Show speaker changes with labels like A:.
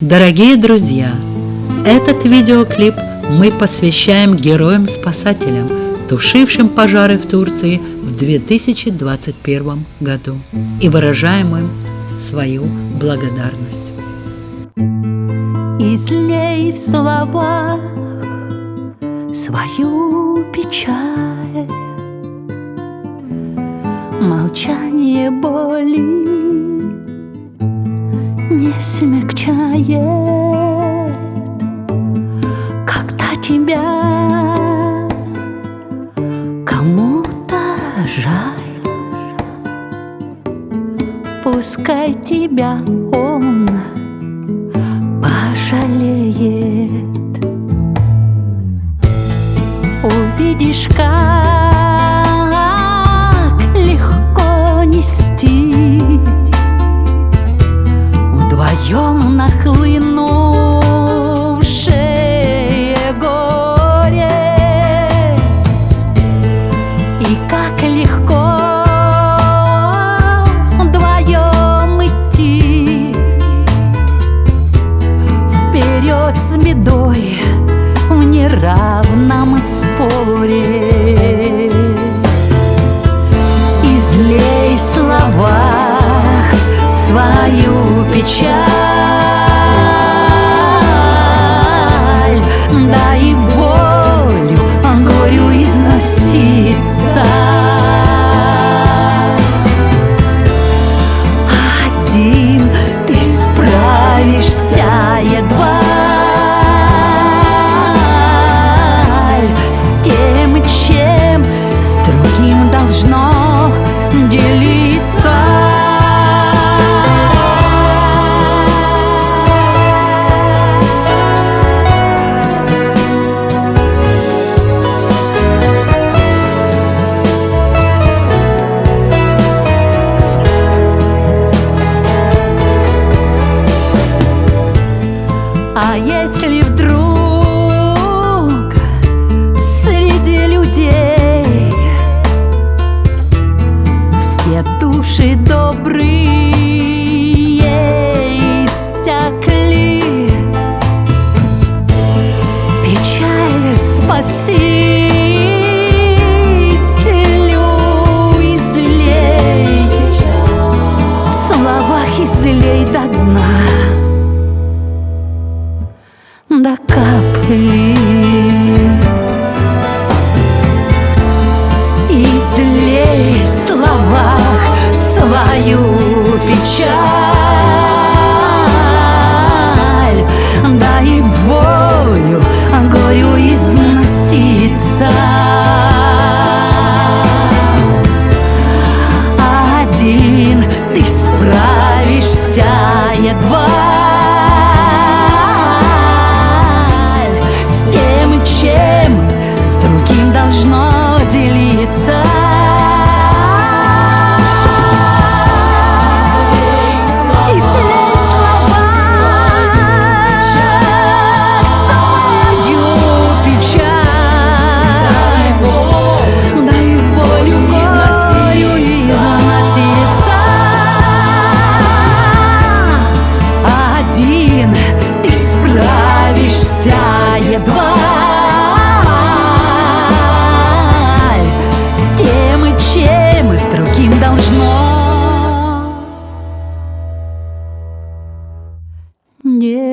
A: Дорогие друзья, этот видеоклип мы посвящаем героям-спасателям, тушившим пожары в Турции в 2021 году и выражаем им свою благодарность.
B: Излей в словах свою печаль, Молчание боли не смягчает, когда тебя кому-то жаль. Пускай тебя он пожалеет. Увидишь, как споре Излей в словах свою печаль. Дай если вдруг среди людей все души добрые печаль